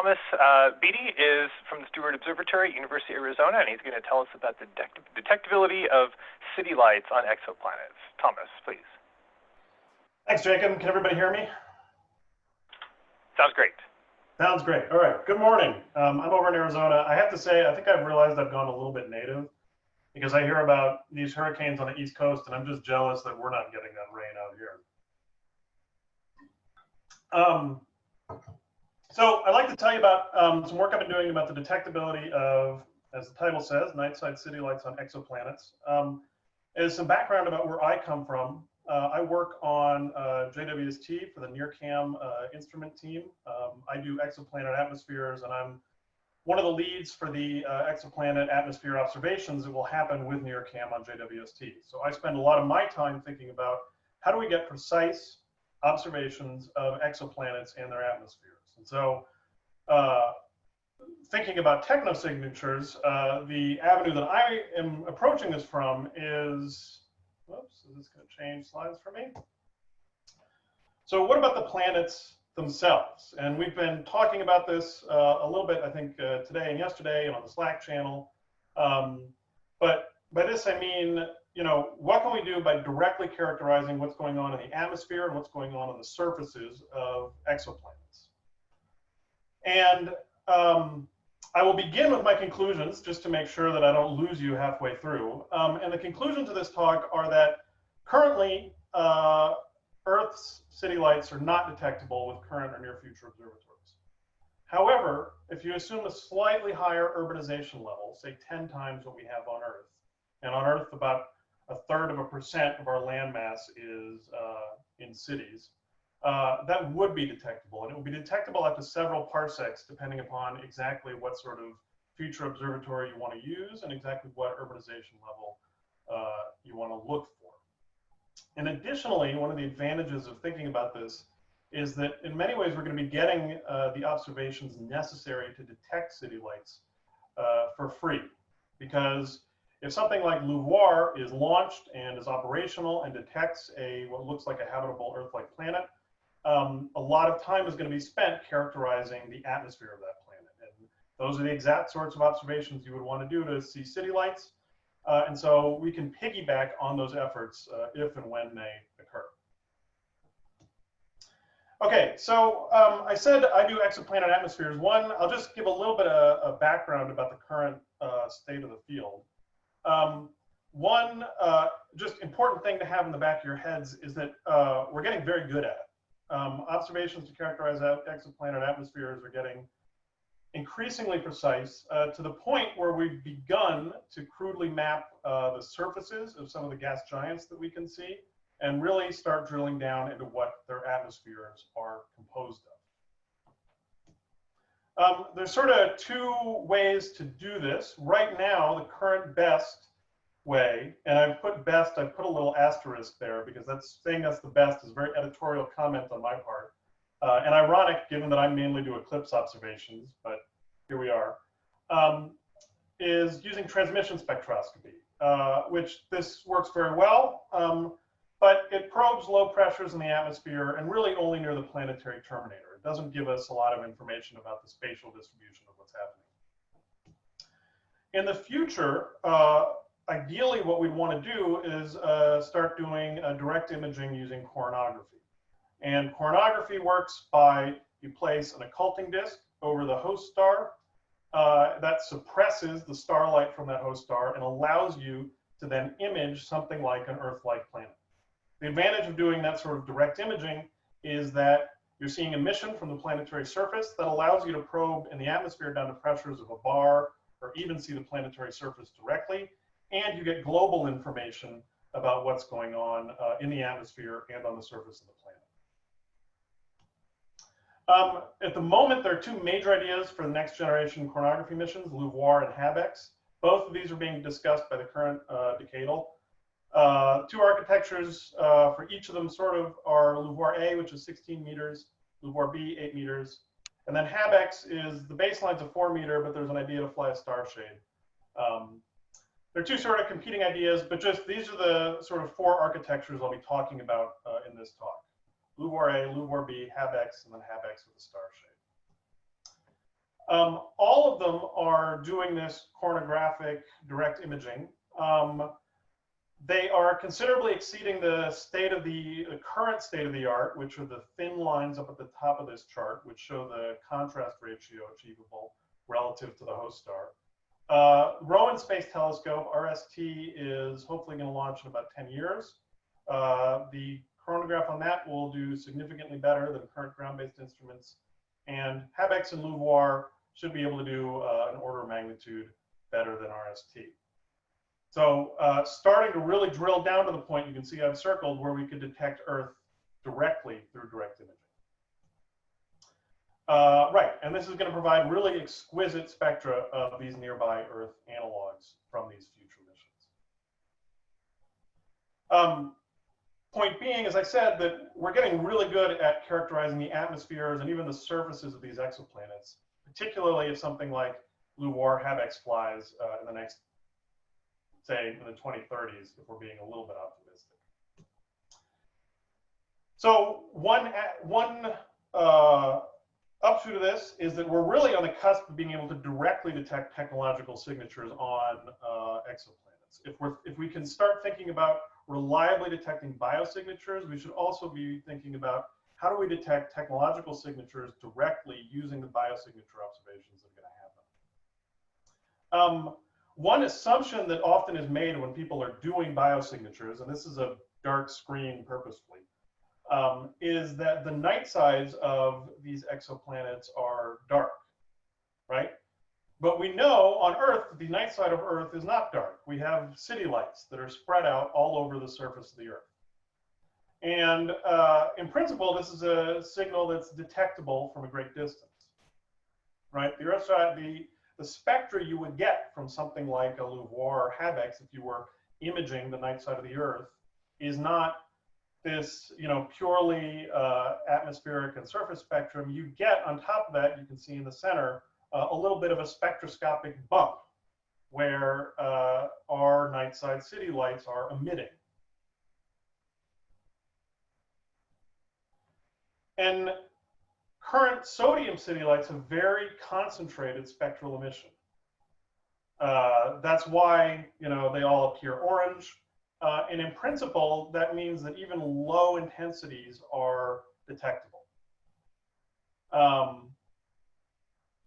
Thomas uh, Beatty is from the Steward Observatory, University of Arizona, and he's going to tell us about the detect detectability of city lights on exoplanets. Thomas, please. Thanks, Jacob. Can everybody hear me? Sounds great. Sounds great. All right. Good morning. Um, I'm over in Arizona. I have to say, I think I've realized I've gone a little bit native because I hear about these hurricanes on the East Coast, and I'm just jealous that we're not getting that rain out here. Um, so I'd like to tell you about um, some work I've been doing about the detectability of, as the title says, night side city lights on exoplanets. Um, as some background about where I come from, uh, I work on uh, JWST for the NIRCam uh, instrument team. Um, I do exoplanet atmospheres, and I'm one of the leads for the uh, exoplanet atmosphere observations that will happen with NIRCam on JWST. So I spend a lot of my time thinking about how do we get precise observations of exoplanets and their atmospheres. And so uh, thinking about technosignatures, uh, the avenue that I am approaching this from is, whoops, is this going to change slides for me? So what about the planets themselves? And we've been talking about this uh, a little bit, I think, uh, today and yesterday and on the Slack channel. Um, but by this, I mean, you know, what can we do by directly characterizing what's going on in the atmosphere and what's going on on the surfaces of exoplanets? And um, I will begin with my conclusions just to make sure that I don't lose you halfway through. Um, and the conclusions of this talk are that currently uh, Earth's city lights are not detectable with current or near future observatories. However, if you assume a slightly higher urbanization level, say 10 times what we have on Earth, and on Earth about a third of a percent of our landmass is uh, in cities, uh, that would be detectable. And it would be detectable up to several parsecs, depending upon exactly what sort of future observatory you want to use and exactly what urbanization level uh, you want to look for. And additionally, one of the advantages of thinking about this is that in many ways we're going to be getting uh, the observations necessary to detect city lights uh, for free. Because if something like LUVOIR is launched and is operational and detects a what looks like a habitable Earth-like planet, um, a lot of time is going to be spent characterizing the atmosphere of that planet. And those are the exact sorts of observations you would want to do to see city lights. Uh, and so we can piggyback on those efforts uh, if and when they occur. Okay, so um, I said I do exoplanet atmospheres. One, I'll just give a little bit of, of background about the current uh, state of the field. Um, one uh, just important thing to have in the back of your heads is that uh, we're getting very good at it um, observations to characterize exoplanet atmospheres are getting increasingly precise uh, to the point where we've begun to crudely map uh, the surfaces of some of the gas giants that we can see and really start drilling down into what their atmospheres are composed of. Um, there's sort of two ways to do this. Right now, the current best way, and I've put best, I've put a little asterisk there because that's saying that's the best is very editorial comment on my part. Uh, and ironic given that I mainly do eclipse observations, but here we are, um, is using transmission spectroscopy, uh, which this works very well, um, but it probes low pressures in the atmosphere and really only near the planetary terminator. It doesn't give us a lot of information about the spatial distribution of what's happening. In the future, uh, ideally what we'd want to do is uh, start doing uh, direct imaging using coronagraphy. And coronagraphy works by you place an occulting disk over the host star uh, that suppresses the starlight from that host star and allows you to then image something like an Earth-like planet. The advantage of doing that sort of direct imaging is that you're seeing emission from the planetary surface that allows you to probe in the atmosphere down to pressures of a bar or even see the planetary surface directly and you get global information about what's going on uh, in the atmosphere and on the surface of the planet. Um, at the moment, there are two major ideas for the next generation coronagraphy missions, LUVOIR and HabEx. Both of these are being discussed by the current uh, decadal. Uh, two architectures uh, for each of them sort of are LUVOIR A, which is 16 meters, LUVOIR B, 8 meters, and then HabEx is the baseline's a 4 meter, but there's an idea to fly a starshade. Um, they're two sort of competing ideas, but just these are the sort of four architectures I'll be talking about uh, in this talk. LUVOIR A, LUVOIR B, HabEx, and then HabEx with a star shade. Um, all of them are doing this coronographic direct imaging. Um, they are considerably exceeding the state of the, the current state of the art, which are the thin lines up at the top of this chart, which show the contrast ratio achievable relative to the host star. Uh, Roman Space Telescope, RST, is hopefully going to launch in about 10 years. Uh, the coronagraph on that will do significantly better than current ground-based instruments. And HabEx and LUVOIR should be able to do uh, an order of magnitude better than RST. So uh, starting to really drill down to the point you can see I've circled where we could detect Earth directly through direct imaging. Uh, right, and this is going to provide really exquisite spectra of these nearby Earth analogs from these future missions. Um, point being, as I said, that we're getting really good at characterizing the atmospheres and even the surfaces of these exoplanets, particularly if something like LUVOIR HabEx flies uh, in the next say in the 2030s if we're being a little bit optimistic. So one, one uh, upshoot of this is that we're really on the cusp of being able to directly detect technological signatures on uh, exoplanets. If, we're, if we can start thinking about reliably detecting biosignatures, we should also be thinking about how do we detect technological signatures directly using the biosignature observations that are going to happen. Um, one assumption that often is made when people are doing biosignatures, and this is a dark screen purposefully, um, is that the night sides of these exoplanets are dark, right? But we know on Earth, the night side of Earth is not dark. We have city lights that are spread out all over the surface of the Earth. And uh, in principle, this is a signal that's detectable from a great distance, right? The Earth side, the the spectra you would get from something like a LUVOIR or HabEx if you were imaging the night side of the Earth is not this, you know, purely uh, atmospheric and surface spectrum. You get on top of that, you can see in the center, uh, a little bit of a spectroscopic bump where uh, our night side city lights are emitting. And current sodium city lights have very concentrated spectral emission. Uh, that's why you know they all appear orange. Uh, and in principle, that means that even low intensities are detectable. Um,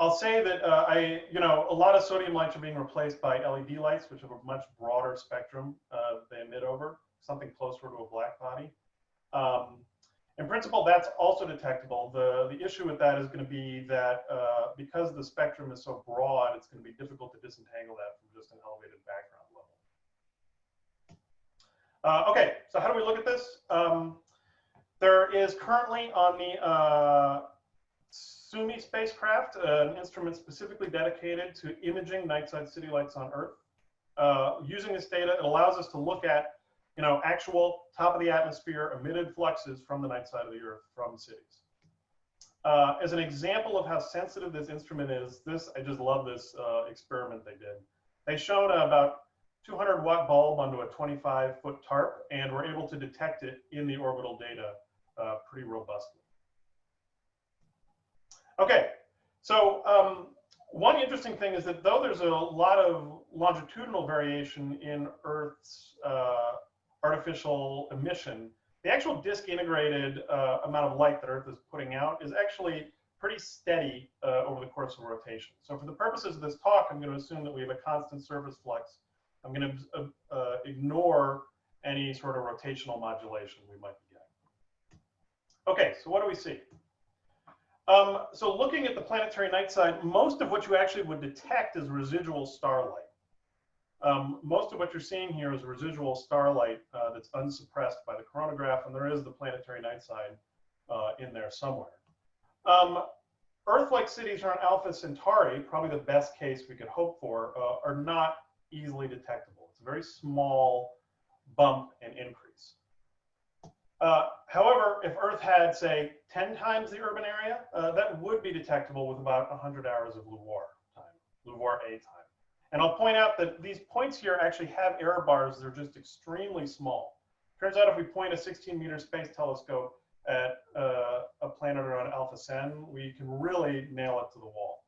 I'll say that uh, I, you know, a lot of sodium lights are being replaced by LED lights, which have a much broader spectrum uh, they emit over, something closer to a black body. Um, in principle, that's also detectable. The, the issue with that is going to be that uh, because the spectrum is so broad, it's going to be difficult to disentangle that from just an elevated background. Uh, okay, so how do we look at this? Um, there is currently on the uh, Suomi spacecraft an instrument specifically dedicated to imaging night-side city lights on Earth. Uh, using this data, it allows us to look at you know, actual top of the atmosphere emitted fluxes from the night side of the Earth from cities. Uh, as an example of how sensitive this instrument is, this, I just love this uh, experiment they did. They shone about 200 watt bulb onto a 25 foot tarp and we're able to detect it in the orbital data uh, pretty robustly. Okay, so um, one interesting thing is that though there's a lot of longitudinal variation in Earth's uh, artificial emission, the actual disk integrated uh, amount of light that Earth is putting out is actually pretty steady uh, over the course of rotation. So for the purposes of this talk, I'm going to assume that we have a constant surface flux. I'm going to uh, uh, ignore any sort of rotational modulation we might be getting. Okay, so what do we see? Um, so looking at the planetary night side, most of what you actually would detect is residual starlight. Um, most of what you're seeing here is residual starlight uh, that's unsuppressed by the coronagraph, and there is the planetary night side uh, in there somewhere. Um, Earth-like cities around Alpha Centauri, probably the best case we could hope for, uh, are not easily detectable. It's a very small bump and increase. Uh, however, if Earth had, say, 10 times the urban area, uh, that would be detectable with about 100 hours of LUVOIR time, LUVOIR A time. And I'll point out that these points here actually have error bars They're just extremely small. Turns out if we point a 16 meter space telescope at uh, a planet around Alpha Cen, we can really nail it to the wall.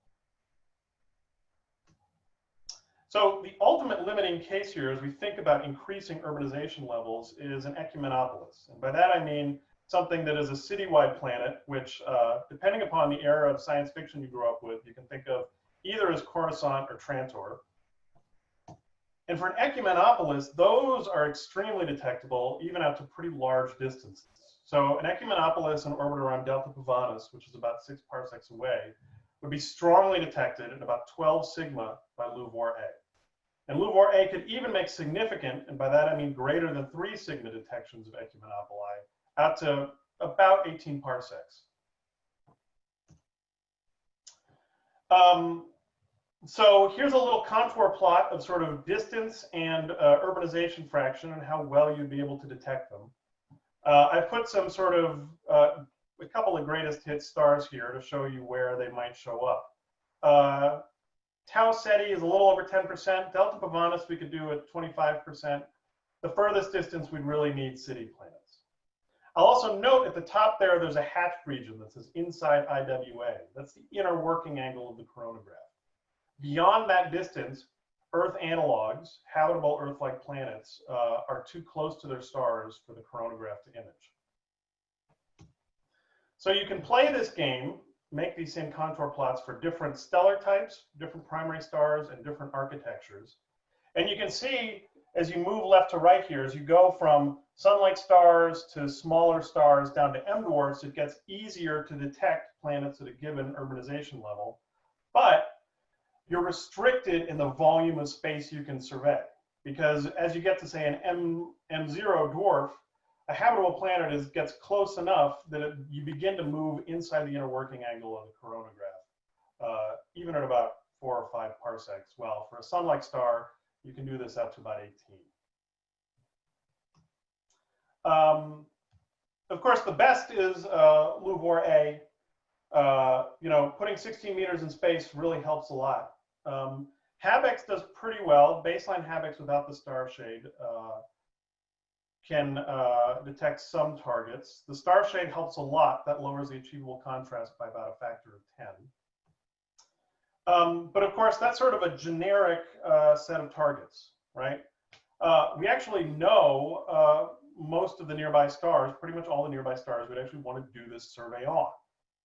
So the ultimate limiting case here as we think about increasing urbanization levels is an ecumenopolis. And by that I mean something that is a citywide planet, which uh, depending upon the era of science fiction you grew up with, you can think of either as Coruscant or Trantor. And for an ecumenopolis, those are extremely detectable, even out to pretty large distances. So an ecumenopolis in orbit around Delta Pavonis, which is about six parsecs away, would be strongly detected at about 12 sigma by LUVOIR A. And LUVOIR A could even make significant, and by that I mean greater than three sigma detections of ecumenopoli, out to about 18 parsecs. Um, so here's a little contour plot of sort of distance and uh, urbanization fraction and how well you'd be able to detect them. Uh, I put some sort of uh, a couple of greatest hit stars here to show you where they might show up. Tau Ceti is a little over 10%. Delta Pavonis we could do at 25%. The furthest distance we'd really need city planets. I'll also note at the top there, there's a hatched region that says inside IWA. That's the inner working angle of the coronagraph. Beyond that distance, Earth analogs, habitable Earth-like planets, uh, are too close to their stars for the coronagraph to image. So you can play this game, make these same contour plots for different stellar types, different primary stars, and different architectures. And you can see as you move left to right here, as you go from sun-like stars to smaller stars down to M dwarfs, it gets easier to detect planets at a given urbanization level. But you're restricted in the volume of space you can survey. Because as you get to say an M, M0 dwarf, a habitable planet is, gets close enough that it, you begin to move inside the inner working angle of the coronagraph, uh, even at about four or five parsecs. Well, for a sun-like star, you can do this up to about 18. Um, of course, the best is uh, A. Uh, you know, putting 16 meters in space really helps a lot. Um, HabEx does pretty well. Baseline HabEx without the star shade uh, can uh, detect some targets. The star shade helps a lot. That lowers the achievable contrast by about a factor of 10. Um, but of course, that's sort of a generic uh, set of targets, right? Uh, we actually know uh, most of the nearby stars, pretty much all the nearby stars, we'd actually want to do this survey on.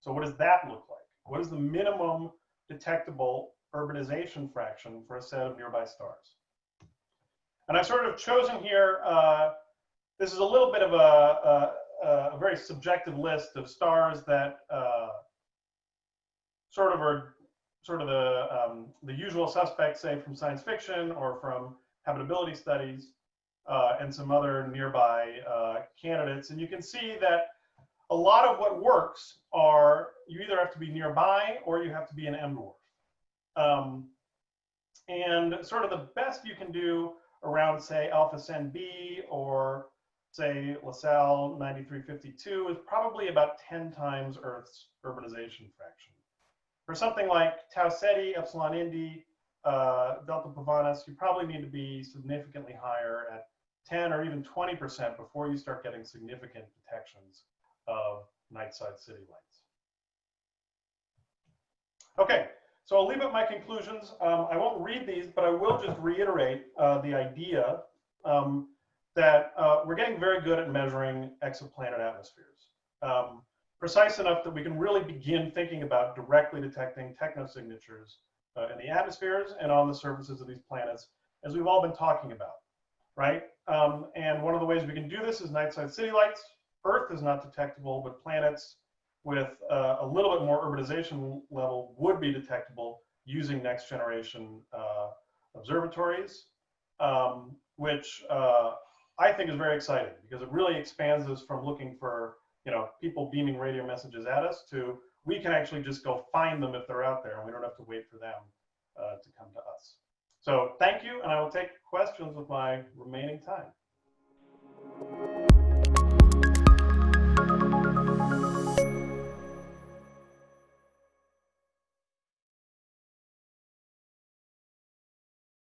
So what does that look like? What is the minimum detectable urbanization fraction for a set of nearby stars? And I've sort of chosen here, uh, this is a little bit of a, a, a, very subjective list of stars that uh, sort of are sort of the, um, the usual suspects, say from science fiction or from habitability studies uh, and some other nearby uh, candidates. And you can see that a lot of what works are you either have to be nearby or you have to be an M dwarf. Um, and sort of the best you can do around, say, Alpha Cen B or say Lacaille 9352 is probably about 10 times Earth's urbanization fraction. For something like Tau Ceti, Epsilon Indi, uh, Delta Pavonis, you probably need to be significantly higher at 10 or even 20% before you start getting significant detections of night side city lights. Okay, so I'll leave at my conclusions. Um, I won't read these, but I will just reiterate uh, the idea um, that uh, we're getting very good at measuring exoplanet atmospheres. Um, precise enough that we can really begin thinking about directly detecting technosignatures uh, in the atmospheres and on the surfaces of these planets, as we've all been talking about, right? Um, and one of the ways we can do this is night side city lights. Earth is not detectable, but planets with uh, a little bit more urbanization level would be detectable using next generation uh, observatories, um, which uh, I think is very exciting because it really expands us from looking for you know, people beaming radio messages at us to we can actually just go find them if they're out there and we don't have to wait for them uh, to come to us. So thank you, and I will take questions with my remaining time.